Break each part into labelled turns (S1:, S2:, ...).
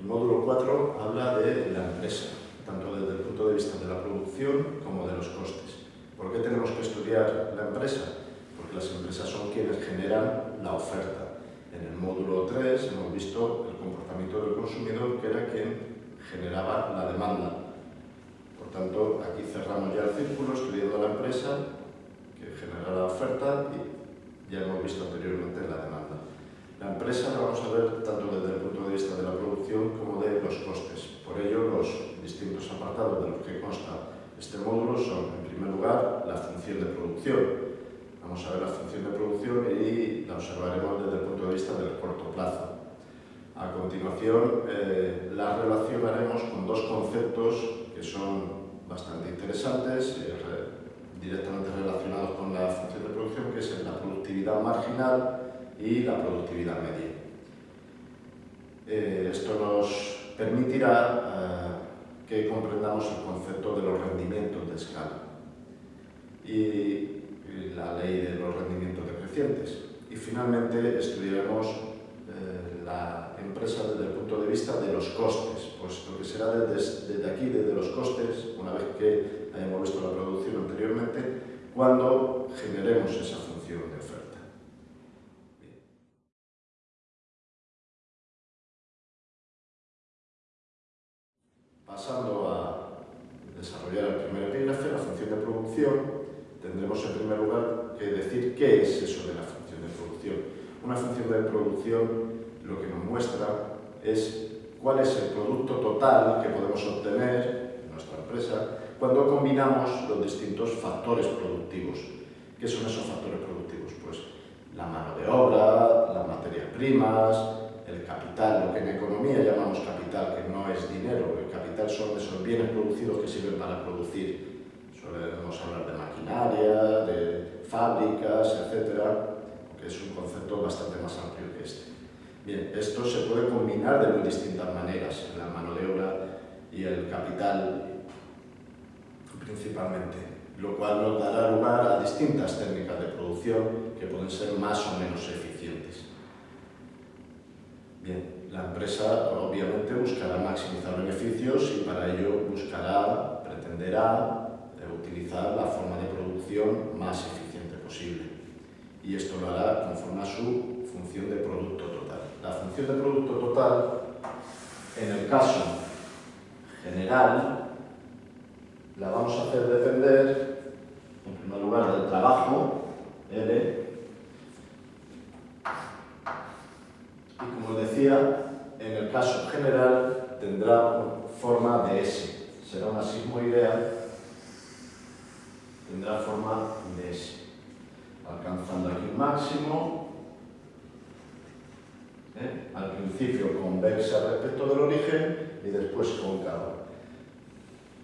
S1: El módulo 4 habla de la empresa, tanto desde el punto de vista de la producción como de los costes. ¿Por qué tenemos que estudiar la empresa? Porque las empresas son quienes generan la oferta. En el módulo 3 hemos visto el comportamiento del consumidor, que era quien generaba la demanda. Por tanto, aquí cerramos ya el círculo estudiando la empresa, que genera la oferta, y ya hemos visto anteriormente la demanda. La empresa la vamos a ver tanto desde el punto de vista de la producción como de los costes. Por ello, los distintos apartados de los que consta este módulo son, en primer lugar, la función de producción, Vamos a ver la función de producción y la observaremos desde el punto de vista del corto plazo. A continuación, eh, la relacionaremos con dos conceptos que son bastante interesantes, eh, directamente relacionados con la función de producción, que es la productividad marginal y la productividad media. Eh, esto nos permitirá que comprendamos el concepto de los rendimientos de escala. Y la ley de los rendimientos decrecientes. Y finalmente estudiaremos eh, la empresa desde el punto de vista de los costes, puesto que será desde, desde aquí, desde los costes, una vez que hayamos visto la producción anteriormente, cuando generemos esa función de oferta. Pasando a desarrollar el primer epígrafe, la función de producción, tendremos en primer lugar que decir qué es eso de la función de producción. Una función de producción lo que nos muestra es cuál es el producto total que podemos obtener en nuestra empresa cuando combinamos los distintos factores productivos. ¿Qué son esos factores productivos? Pues la mano de obra, las materias primas, el capital, lo que en economía llamamos capital, que no es dinero, el capital son esos bienes producidos que sirven para producir Podemos hablar de maquinaria, de fábricas, etcétera, que es un concepto bastante más amplio que este. Bien, esto se puede combinar de muy distintas maneras, la mano de obra y el capital principalmente, lo cual nos dará lugar a distintas técnicas de producción que pueden ser más o menos eficientes. Bien, la empresa obviamente buscará maximizar beneficios y para ello buscará, pretenderá utilizar la forma de producción más eficiente posible. Y esto lo hará conforme a su función de producto total. La función de producto total, en el caso general, la vamos a hacer depender, en primer lugar, del trabajo, L, y como decía, en el caso general tendrá forma de S. Será una sigmoidea tendrá forma de S, alcanzando aquí un máximo, ¿eh? al principio convexa respecto del origen y después cóncava.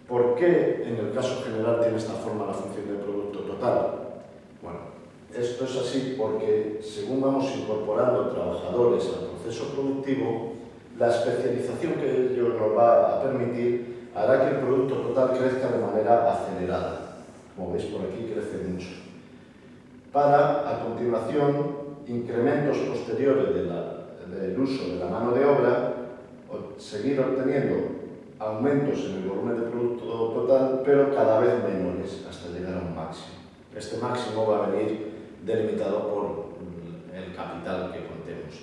S1: ¿Por qué en el caso general tiene esta forma la función de producto total? Bueno, esto es así porque según vamos incorporando trabajadores al proceso productivo, la especialización que ello nos va a permitir hará que el producto total crezca de manera acelerada como veis por aquí crece mucho. Para, a continuación, incrementos posteriores del uso de la mano de obra, seguir obteniendo aumentos en el volumen de producto total, pero cada vez menores, hasta llegar a un máximo. Este máximo va a venir delimitado por el capital que contemos.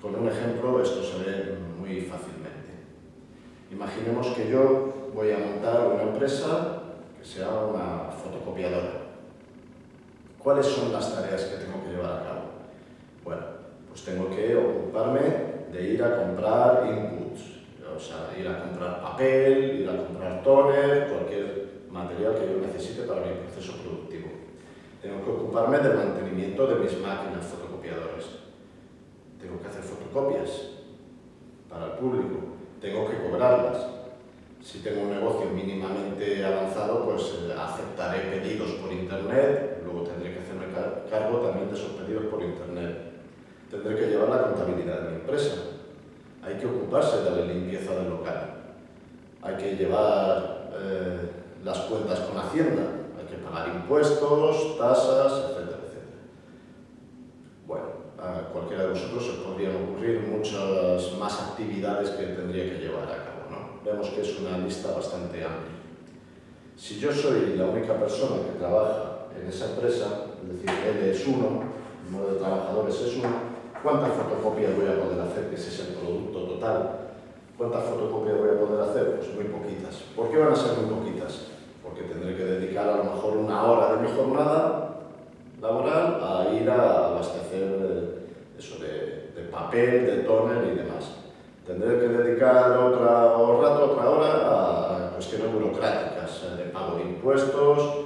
S1: Con un ejemplo esto se ve muy fácilmente. Imaginemos que yo voy a montar una empresa que sea una fotocopiadora. ¿Cuáles son las tareas que tengo que llevar a cabo? Bueno, pues tengo que ocuparme de ir a comprar inputs, o sea, ir a comprar papel, ir a comprar toner, cualquier material que yo necesite para mi proceso productivo. Tengo que ocuparme del mantenimiento de mis máquinas fotocopiadoras. Tengo que hacer fotocopias para el público. Tengo que cobrarlas si tengo un negocio mínimamente avanzado, pues eh, aceptaré pedidos por internet, luego tendré cargo también de esos pedidos por internet. Tendré que llevar la contabilidad de mi empresa. Hay que ocuparse de la limpieza del local. Hay que llevar eh, las cuentas con Hacienda. Hay que pagar impuestos, tasas, etcétera, etcétera. Bueno, a cualquiera de vosotros se podrían ocurrir muchas más actividades que tendría que llevar a cabo. ¿no? Vemos que es una lista bastante amplia. Si yo soy la única persona que trabaja en esa empresa, es decir, él es uno, el número de trabajadores es uno, ¿cuántas fotocopias voy a poder hacer? Que ese es el producto total. ¿Cuántas fotocopias voy a poder hacer? Pues muy poquitas. ¿Por qué van a ser muy poquitas? Porque tendré que dedicar a lo mejor una hora de mi jornada laboral a ir a abastecer eh, eso de, papel, de toner y demás. Tendré que dedicar otra rato, otra hora a cuestiones burocráticas, eh, de pago de impuestos,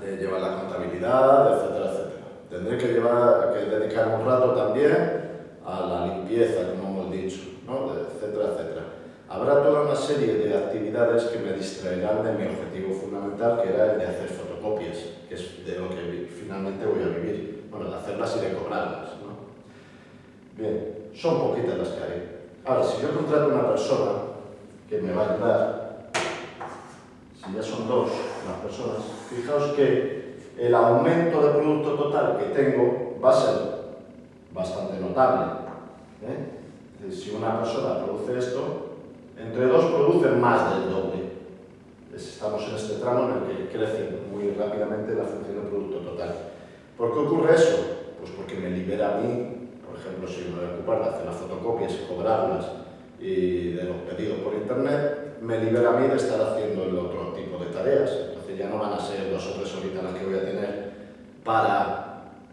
S1: de llevar la contabilidad, etcétera, etcétera. Tendré que, llevar, que dedicar un rato también a la limpieza, como hemos dicho, ¿no? etcétera, etcétera. Habrá toda una serie de actividades que me distraerán de mi objetivo fundamental, que era el de hacer fotocopias, que es de lo que finalmente voy a vivir. Bueno, de hacerlas y de cobrarlas. ¿no? Bien, son poquitas las que haré. Ahora, si yo contrato una persona que me va a ayudar, si ya son dos las personas, fijaos que el aumento de producto total que tengo va a ser bastante notable. ¿eh? Si una persona produce esto, entre dos producen más del doble. Estamos en este tramo en el que crece muy rápidamente la función del producto total. ¿Por qué ocurre eso? Pues porque me libera a mí, por ejemplo, si me voy a ocupar de hacer las fotocopias y cobrarlas y de los pedidos por internet, me libera a mí de estar haciendo el otro tipo de tareas. Entonces ya no van a ser dos o tres horitas las que voy a tener para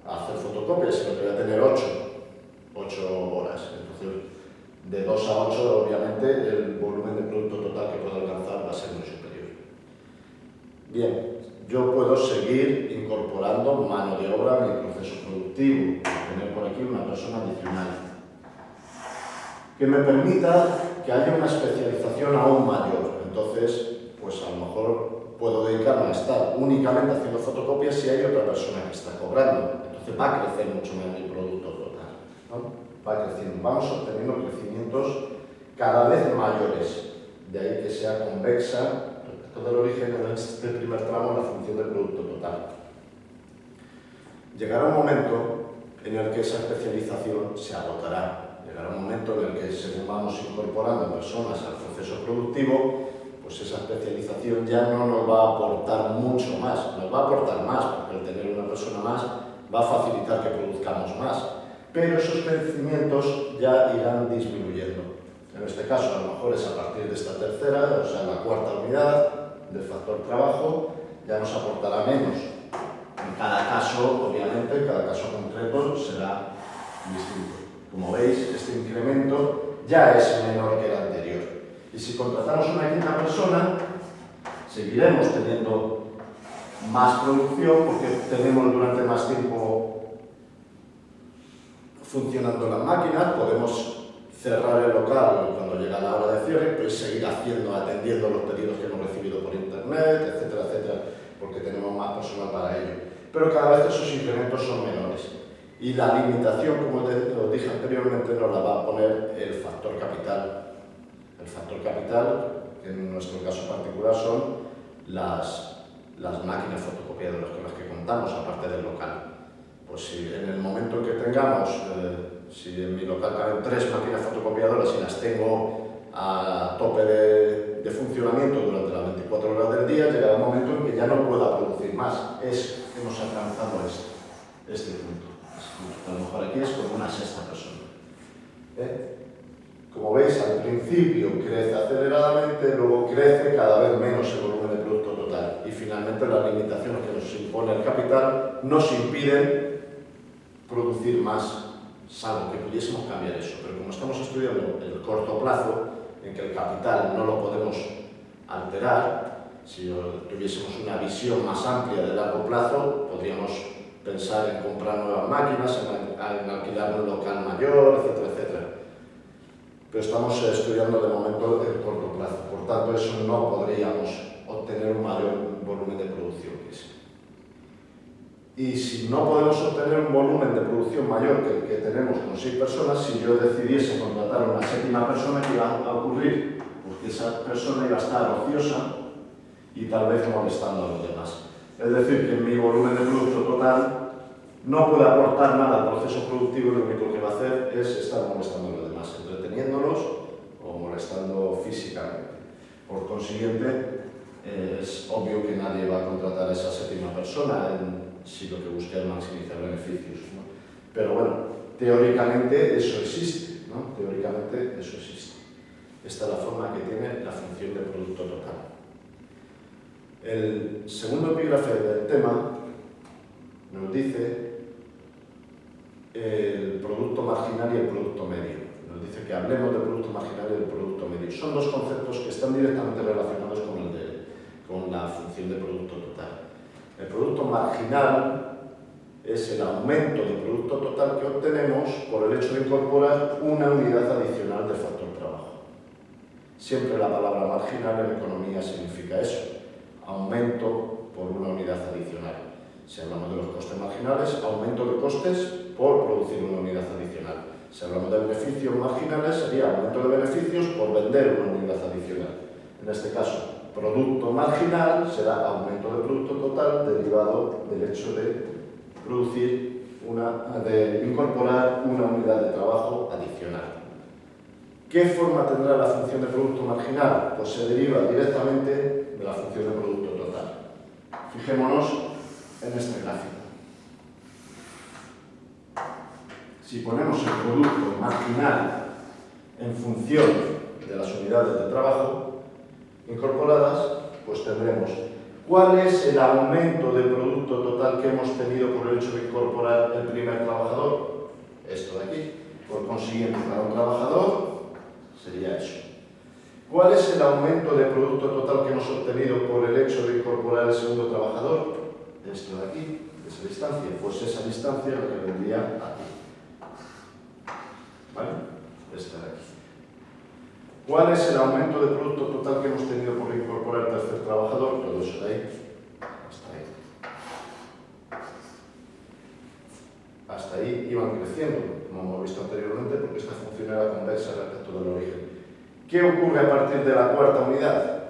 S1: hacer fotocopias, sino que voy a tener ocho, ocho horas. Entonces, de 2 a 8, obviamente, el volumen de producto total que puedo alcanzar va a ser muy superior. Bien, yo puedo seguir incorporando mano de obra a mi proceso productivo, tener por aquí una persona adicional, que me permita que haya una especialización aún mayor. Entonces, pues a lo mejor puedo dedicarme a estar únicamente haciendo fotocopias si hay otra persona que está cobrando. Entonces va a crecer mucho más mi producto total. ¿no? va creciendo. Vamos obteniendo crecimientos cada vez mayores. De ahí que sea convexa respecto del origen en este primer tramo la función del producto total. Llegará un momento en el que esa especialización se agotará. Llegará un momento en el que según vamos incorporando personas al proceso productivo, pues esa especialización ya no nos va a aportar mucho más, nos va a aportar más, porque el tener una persona más va a facilitar que produzcamos más, pero esos crecimientos ya irán disminuyendo. En este caso, a lo mejor es a partir de esta tercera, o sea, la cuarta unidad del factor trabajo, ya nos aportará menos. En cada caso, obviamente, cada caso concreto será distinto. Como veis, este incremento ya es menor que el anterior. Y si contratamos una quinta persona, seguiremos teniendo más producción porque tenemos durante más tiempo funcionando las máquinas, podemos cerrar el local cuando llega la hora de cierre, pues seguir haciendo, atendiendo los pedidos que hemos recibido por internet, etcétera, etcétera, porque tenemos más personal para ello. Pero cada vez esos incrementos son menores. Y la limitación, como os dije anteriormente, nos la va a poner el factor capital. El factor capital, que en nuestro caso particular son las, las máquinas fotocopiadoras con las que contamos, aparte del local pues si en el momento que tengamos, eh, si en mi local caben tres máquinas fotocopiadoras y las tengo a tope de, de, funcionamiento durante las 24 horas del día, llegará un momento en que ya no pueda producir más. Es, hemos alcanzado este, este punto. A lo mejor aquí es como una sexta persona. ¿Eh? Como veis, al principio crece aceleradamente, luego crece cada vez menos el volumen de finalmente las limitaciones que nos impone el capital nos impiden producir más, salvo que pudiésemos cambiar eso. Pero como estamos estudiando el corto plazo, en que el capital no lo podemos alterar, si tuviésemos una visión más amplia de largo plazo, podríamos pensar en comprar nuevas máquinas, en, alquilar un local mayor, etcétera, etcétera. Pero estamos estudiando de momento el corto plazo, por tanto eso no podríamos obtener un mayor volumen de producción que ese. Y si no podemos obtener un volumen de producción mayor que el que tenemos con seis personas, si yo decidiese contratar a una séptima persona, ¿qué iba a ocurrir? Pues que esa persona iba a estar ociosa y tal vez molestando a los demás. Es decir, que mi volumen de producto total no puede aportar nada al proceso productivo y lo único que va a hacer es estar molestando a los demás, entreteniéndolos o molestando físicamente. Por consiguiente, es obvio que nadie va a contratar a esa séptima persona si lo que busca es maximizar beneficios. Pero bueno, teóricamente eso existe, ¿no? Teóricamente eso existe. Esta es la forma que tiene la función de producto total. El segundo epígrafe del tema nos dice el producto marginal y el producto medio. Nos dice que hablemos del producto marginal y del producto medio. Son dos conceptos que están directamente relacionados con, la función de producto total. El producto marginal es el aumento de producto total que obtenemos por el hecho de incorporar una unidad adicional de factor trabajo. Siempre la palabra marginal en economía significa eso, aumento por una unidad adicional. Si hablamos de los costes marginales, aumento de costes por producir una unidad adicional. Si hablamos de beneficios marginales, sería aumento de beneficios por vender una unidad adicional. En este caso, producto marginal será aumento de producto total derivado del hecho de producir una, de incorporar una unidad de trabajo adicional. ¿Qué forma tendrá la función de producto marginal? Pues se deriva directamente de la función de producto total. Fijémonos en este gráfico. Si ponemos el producto marginal en función de las unidades de trabajo incorporadas, pues tendremos cuál es el aumento de producto total que hemos tenido por el hecho de incorporar el primer trabajador. Esto de aquí. Por consiguiente, para un trabajador sería eso. ¿Cuál es el aumento de producto total que hemos obtenido por el hecho de incorporar el segundo trabajador? Esto de aquí, esa distancia. Pues esa distancia lo que vendría aquí. ¿Vale? Esta de aquí. ¿Cuál es el aumento de producto total que hemos tenido por incorporar el tercer trabajador? Todo eso de ahí. Hasta ahí. Hasta ahí iban creciendo, como hemos visto anteriormente, porque esta función era convexa respecto del origen. ¿Qué ocurre a partir de la cuarta unidad?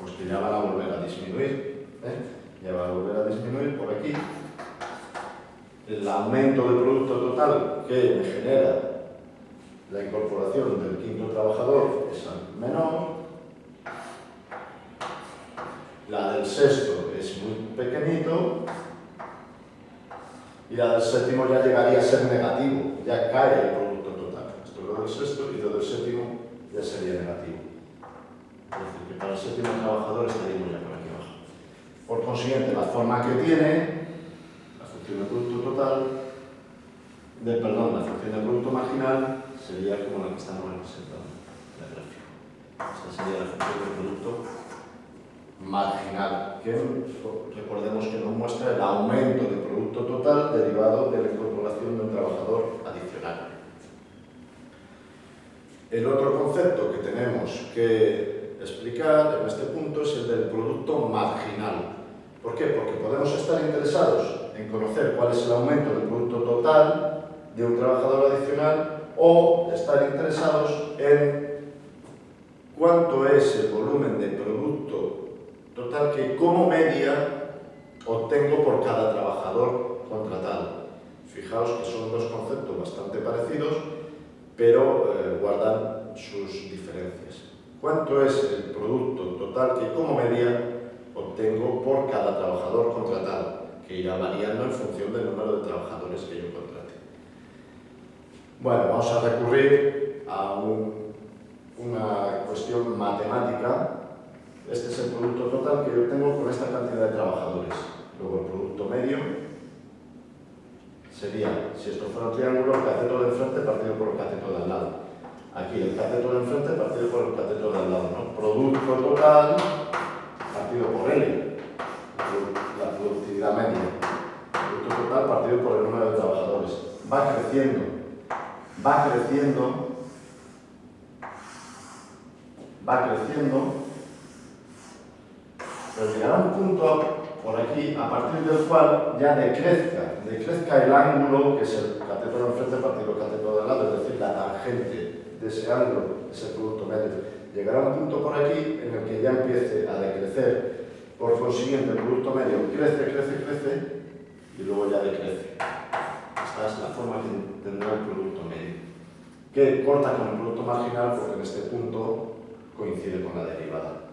S1: Pues que ya van a volver a disminuir. ¿eh? Ya va a volver a disminuir por aquí. El aumento de producto total que me genera la incorporación del quinto trabajador es menor. La del sexto es muy pequeñito. Y la del séptimo ya llegaría a ser negativo, ya cae el producto total. Esto es lo del sexto y lo del séptimo ya sería negativo. Es decir, que para el séptimo trabajador estaríamos ya por aquí abajo. Por consiguiente, la forma que tiene, la función de producto total, perdón, la función de producto marginal, sería como la que estamos representando en el gráfico. Esta sería la función del producto marginal, que recordemos que nos muestra el aumento de producto total derivado de la incorporación de un trabajador adicional. El otro concepto que tenemos que explicar en este punto es el del producto marginal. ¿Por qué? Porque podemos estar interesados en conocer cuál es el aumento del producto total de un trabajador adicional o estar interesados en cuánto es el volumen de producto total que como media obtengo por cada trabajador contratado. Fijaos que son dos conceptos bastante parecidos, pero eh, guardan sus diferencias. ¿Cuánto es el producto total que como media obtengo por cada trabajador contratado? Que irá variando en función del número de trabajadores que yo contrate. Bueno, vamos a recurrir a una cuestión matemática. Este es el producto total que yo tengo con esta cantidad de trabajadores. Luego el producto medio sería, si esto fuera un triángulo, el cateto de enfrente partido por el cateto de al lado. Aquí el cateto de enfrente partido por el cateto de al lado. ¿no? Producto total partido por L, la productividad media. Producto total partido por el número de trabajadores. Va creciendo, va creciendo, va creciendo, pero llegará un punto por aquí, a partir del cual ya decrezca, decrezca el ángulo, que es el cateto enfrente partido el cateto de lado, es decir, la tangente de ese ángulo, ese producto medio. Llegará un punto por aquí en el que ya empiece a decrecer, por consiguiente el producto medio crece, crece, crece, y luego ya decrece. Es la forma que tendrá el producto medio, que corta con el producto marginal porque en este punto coincide con la derivada.